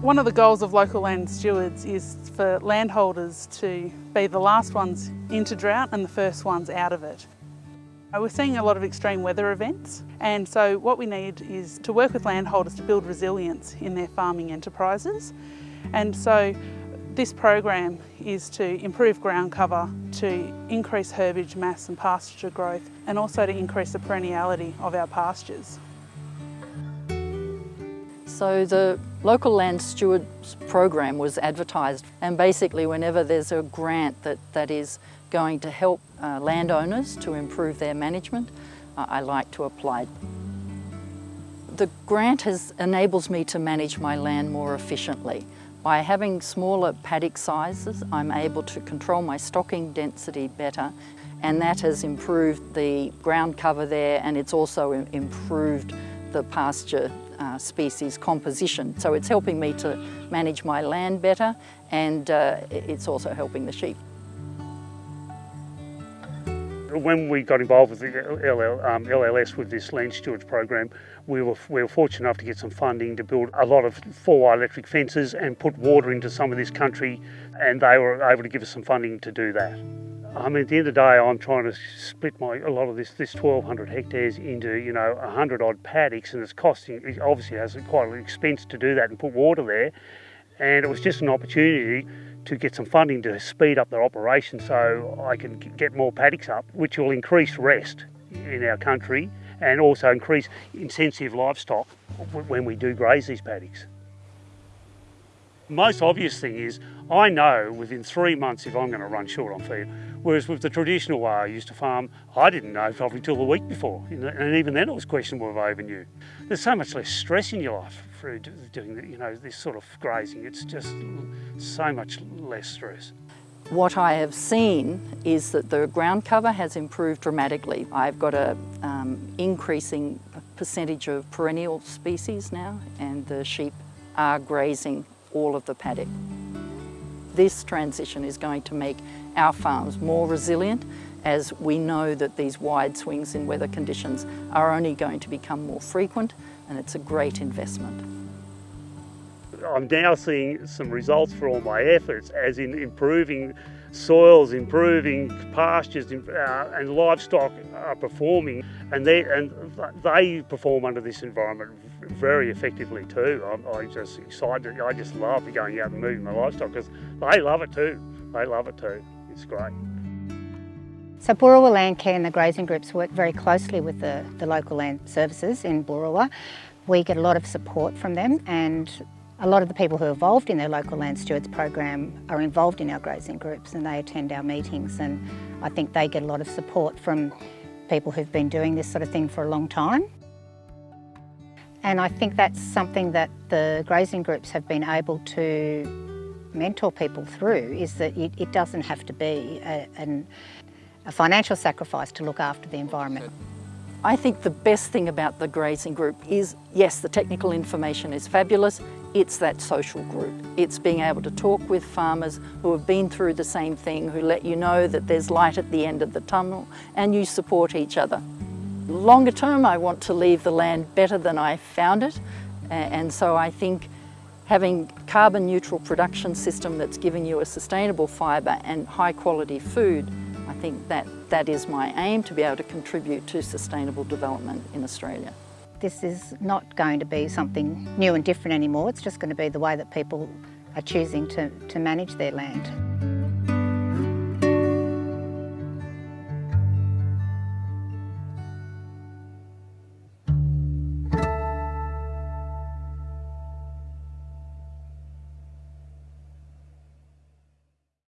One of the goals of local land stewards is for landholders to be the last ones into drought and the first ones out of it. Uh, we're seeing a lot of extreme weather events and so what we need is to work with landholders to build resilience in their farming enterprises and so this program is to improve ground cover, to increase herbage mass and pasture growth and also to increase the perenniality of our pastures. So the local land stewards program was advertised and basically whenever there's a grant that, that is going to help uh, landowners to improve their management, uh, I like to apply. The grant has, enables me to manage my land more efficiently. By having smaller paddock sizes, I'm able to control my stocking density better and that has improved the ground cover there and it's also improved the pasture uh, species composition. So it's helping me to manage my land better and uh, it's also helping the sheep. When we got involved with the LL, um, LLS with this land stewards program, we were, we were fortunate enough to get some funding to build a lot of four-wire electric fences and put water into some of this country and they were able to give us some funding to do that. I mean, at the end of the day, I'm trying to split my a lot of this this 1,200 hectares into you know 100 odd paddocks, and it's costing. It obviously has quite an expense to do that and put water there, and it was just an opportunity to get some funding to speed up their operation so I can get more paddocks up, which will increase rest in our country and also increase intensive livestock when we do graze these paddocks. Most obvious thing is I know within three months if I'm going to run short on feed. Whereas with the traditional way I used to farm, I didn't know probably till the week before. And even then it was questionable if I even knew. There's so much less stress in your life through doing you know, this sort of grazing. It's just so much less stress. What I have seen is that the ground cover has improved dramatically. I've got a um, increasing percentage of perennial species now and the sheep are grazing all of the paddock. This transition is going to make our farms more resilient as we know that these wide swings in weather conditions are only going to become more frequent and it's a great investment. I'm now seeing some results for all my efforts as in improving soils, improving pastures uh, and livestock are performing and they, and they perform under this environment very effectively too. I'm, I'm just excited, I just love going out and moving my livestock because they love it too. They love it too. It's great. So Boorowa Landcare and the grazing groups work very closely with the, the local land services in Boorowa. We get a lot of support from them and a lot of the people who are involved in their local land stewards program are involved in our grazing groups and they attend our meetings and I think they get a lot of support from people who've been doing this sort of thing for a long time. And I think that's something that the grazing groups have been able to mentor people through is that it, it doesn't have to be a, an, a financial sacrifice to look after the environment. I think the best thing about the grazing group is, yes, the technical information is fabulous, it's that social group. It's being able to talk with farmers who have been through the same thing, who let you know that there's light at the end of the tunnel and you support each other. Longer term, I want to leave the land better than I found it. And so I think having carbon neutral production system that's giving you a sustainable fibre and high quality food think that, that is my aim, to be able to contribute to sustainable development in Australia. This is not going to be something new and different anymore, it's just going to be the way that people are choosing to, to manage their land.